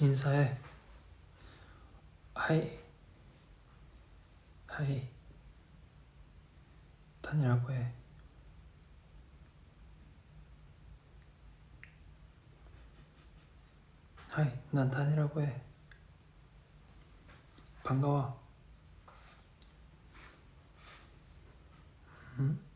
인사해. 하이. 하이. 다니라고 해. 하이. 난 다니라고 해. 반가워. 응?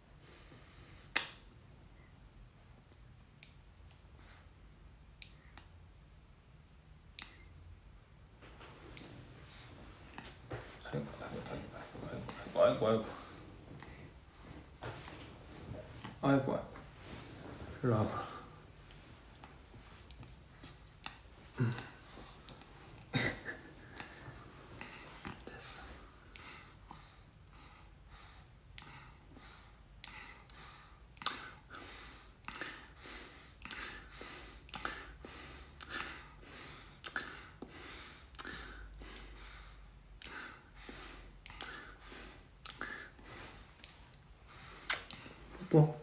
아이고 아이고 아이고 아이고 아이고 아이고 일로 와봐 뽀뽀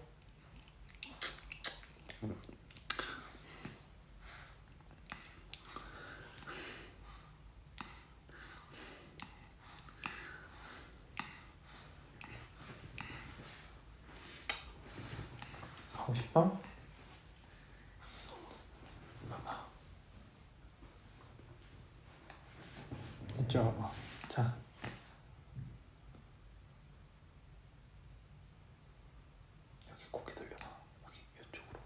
하고 싶어? 봐봐 이쪽 와봐 자 여기 고개 돌려봐 여기 이쪽으로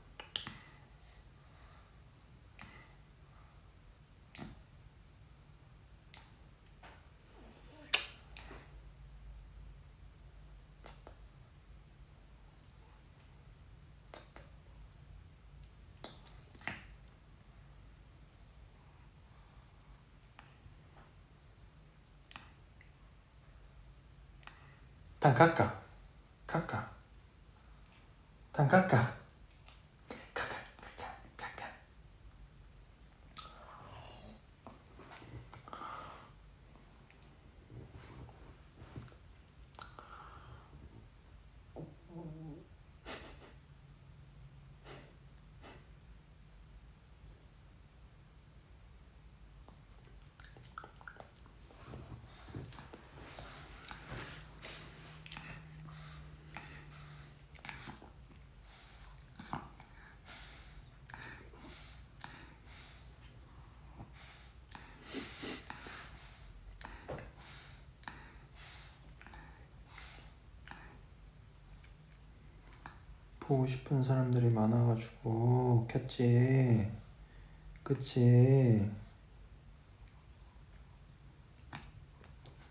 단 깎아 깎아 단깎 보고 싶은 사람들이 많아가지고 켰지 그치?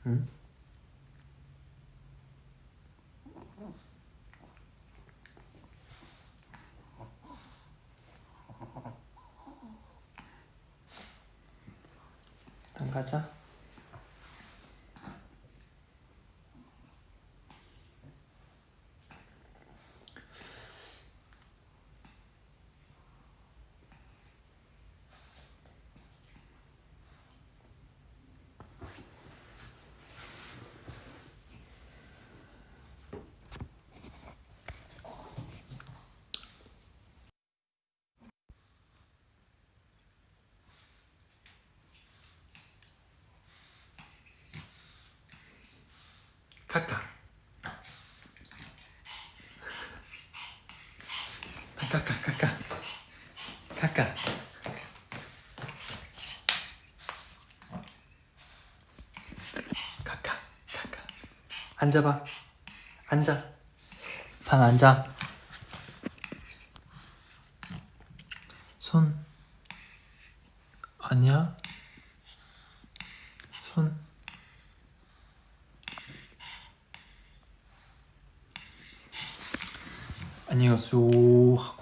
응? 일단 가자 카카. 카카 카카 카카. 카카. 카카 앉아봐. 앉아. 단 앉아. 손. 아니야 손 안녕하세요 하고 가.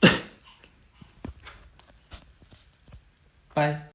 빠이